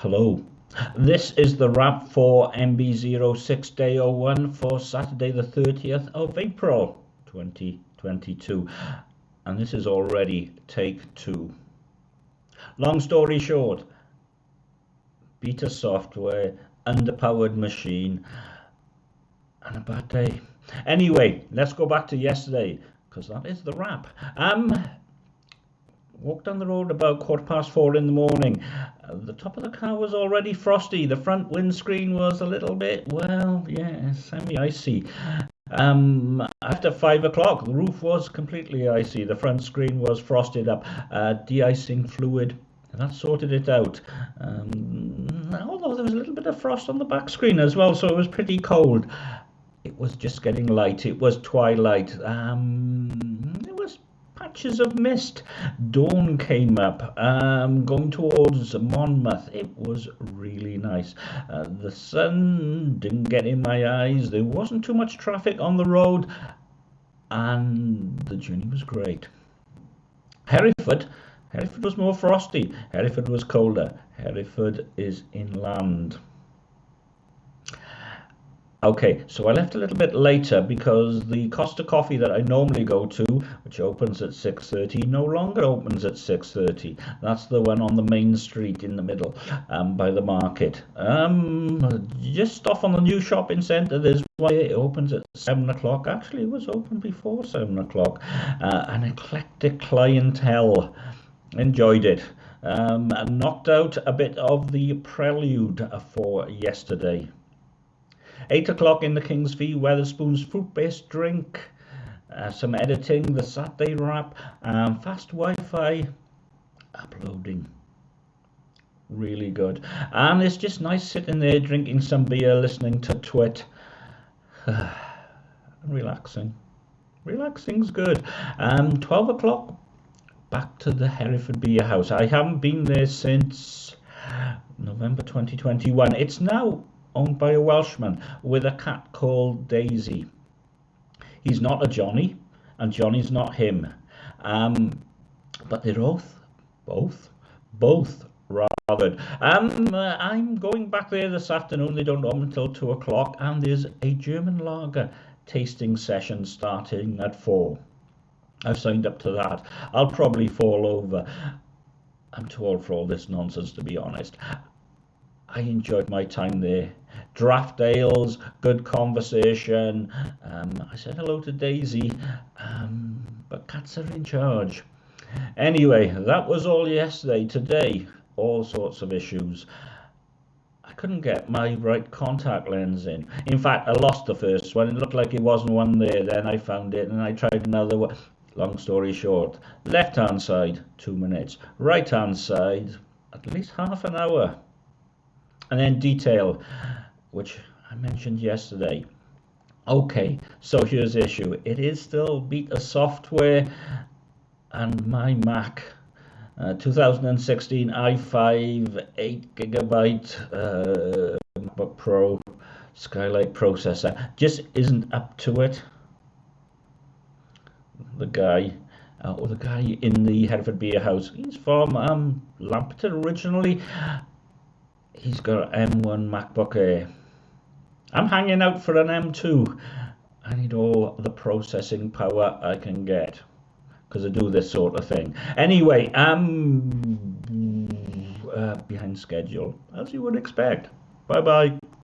Hello. This is the wrap for MB06 Day 01 for Saturday the 30th of April 2022. And this is already take two. Long story short, beta software, underpowered machine, and a bad day. Anyway, let's go back to yesterday because that is the wrap. Um, walked down the road about quarter past four in the morning. Uh, the top of the car was already frosty. The front windscreen was a little bit, well, yeah, semi-icy. Um, after five o'clock, the roof was completely icy. The front screen was frosted up. Uh, de-icing fluid, that sorted it out. Um, although there was a little bit of frost on the back screen as well, so it was pretty cold. It was just getting light. It was twilight. Um, patches of mist. Dawn came up, um, going towards Monmouth. It was really nice. Uh, the sun didn't get in my eyes. There wasn't too much traffic on the road, and the journey was great. Hereford. Hereford was more frosty. Hereford was colder. Hereford is inland. Okay, so I left a little bit later because the Costa Coffee that I normally go to, which opens at 6.30, no longer opens at 6.30. That's the one on the main street in the middle um, by the market. Um, just off on the new shopping centre, there's one it opens at 7 o'clock. Actually, it was open before 7 o'clock. Uh, an eclectic clientele. Enjoyed it. Um, knocked out a bit of the prelude for yesterday. 8 o'clock in the King's Fee, Wetherspoon's fruit-based drink, uh, some editing, the Saturday wrap, um, fast Wi-Fi, uploading. Really good. And it's just nice sitting there drinking some beer, listening to TWiT. Relaxing. Relaxing's good. Um, 12 o'clock, back to the Hereford Beer House. I haven't been there since November 2021. It's now owned by a Welshman with a cat called Daisy. He's not a Johnny, and Johnny's not him. Um, but they're both, both, both rather. Um, uh, I'm going back there this afternoon. They don't open until two o'clock, and there's a German lager tasting session starting at four. I've signed up to that. I'll probably fall over. I'm too old for all this nonsense, to be honest. I enjoyed my time there. Draft ales, good conversation. Um, I said hello to Daisy, um, but cats are in charge. Anyway, that was all yesterday. Today, all sorts of issues. I couldn't get my right contact lens in. In fact, I lost the first one. It looked like it wasn't one there. Then I found it and I tried another one. Long story short, left hand side, two minutes. Right hand side, at least half an hour and then detail which I mentioned yesterday. Okay so here's the issue. It is still beta software and my Mac. Uh, 2016 i5 8 gigabyte uh, MacBook Pro Skylake processor. Just isn't up to it. The guy uh, or the guy in the Hereford Beer House he's from um, originally. He's got an M1 MacBook Air. I'm hanging out for an M2. I need all the processing power I can get because I do this sort of thing. Anyway, I'm uh, behind schedule, as you would expect. Bye bye.